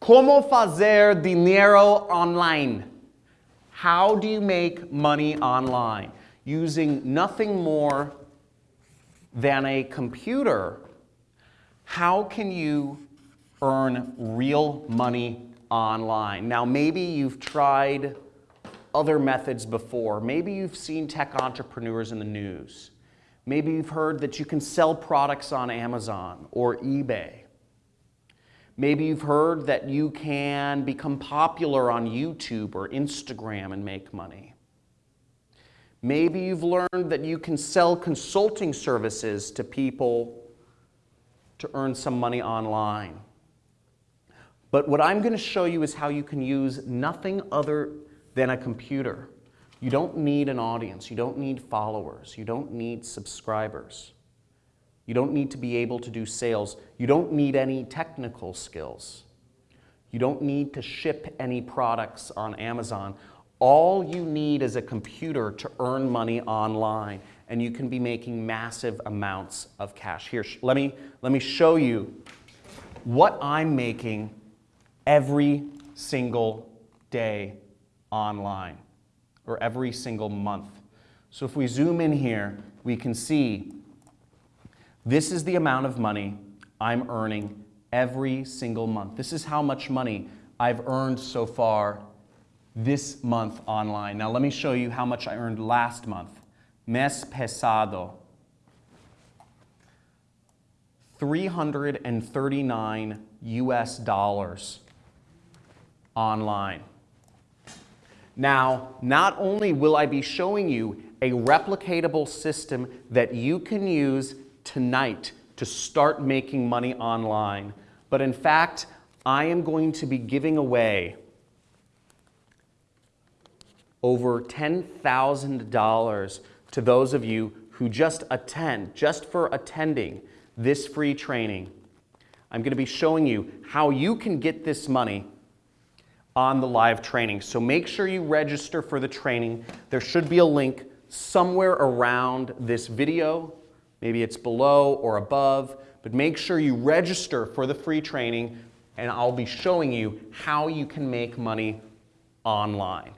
Como fazer dinero online? How do you make money online? Using nothing more than a computer, how can you earn real money online? Now, maybe you've tried other methods before. Maybe you've seen tech entrepreneurs in the news. Maybe you've heard that you can sell products on Amazon or eBay. Maybe you've heard that you can become popular on YouTube or Instagram and make money. Maybe you've learned that you can sell consulting services to people to earn some money online. But what I'm going to show you is how you can use nothing other than a computer. You don't need an audience. You don't need followers. You don't need subscribers. You don't need to be able to do sales. You don't need any technical skills. You don't need to ship any products on Amazon. All you need is a computer to earn money online and you can be making massive amounts of cash. Here, let me, let me show you what I'm making every single day online or every single month. So if we zoom in here, we can see this is the amount of money I'm earning every single month. This is how much money I've earned so far this month online. Now let me show you how much I earned last month. Mes pesado. 339 US dollars online. Now, not only will I be showing you a replicatable system that you can use tonight to start making money online, but in fact, I am going to be giving away over $10,000 to those of you who just attend, just for attending this free training. I'm going to be showing you how you can get this money on the live training. So make sure you register for the training. There should be a link somewhere around this video. Maybe it's below or above, but make sure you register for the free training and I'll be showing you how you can make money online.